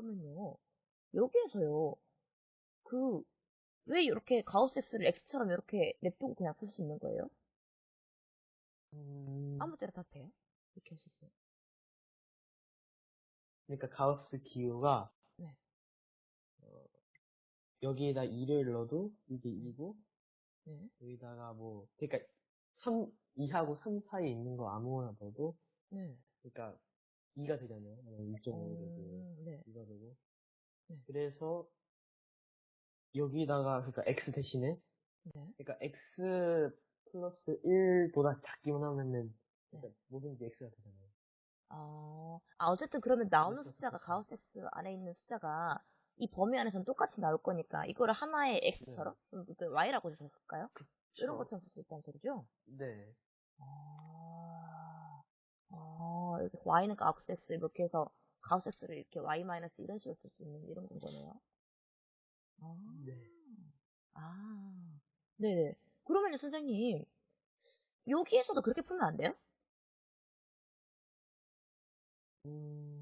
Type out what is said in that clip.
그러면요. 여기에서요. 그, 왜 이렇게 가우스 X를 X처럼 이렇게 냅두고 그냥 풀 수 있는 거예요? 음, 아무 때나 다 돼요? 이렇게 할 수 있어요. 그러니까 가우스 기호가 네. 어, 여기에다 2를 넣어도 이게 2고 네. 여기다가 뭐 그러니까 3, 2하고 3 사이에 있는 거 아무거나 넣어도 네. 그러니까 2가 되잖아요. 2.5가 되고 음, 네. 2가 되고 네. 그래서 여기다가 그러니까 x 대신에 네. 그러니까 x 플러스 1보다 작기만 하면은 그러니까 네. 뭐든지 x가 되잖아요. 아, 아, 어쨌든 그러면 나오는 숫자가. 가우스 X 안에 있는 숫자가 이 범위 안에서는 똑같이 나올 거니까 이거를 하나의 X처럼 음, 그 Y라고 해줄까요? 이런. 것처럼 쓸 수 있다는 소리죠? 네. 아, 아, 이렇게 Y는 가우스 X 이렇게 해서 가우스 X를 이렇게 Y 마이너스 이런 식으로 쓸수 있는 이런 건 거네요. 아, 네. 아, 네네. 그러면요, 선생님, 여기에서도 그렇게 풀면 안 돼요? 음,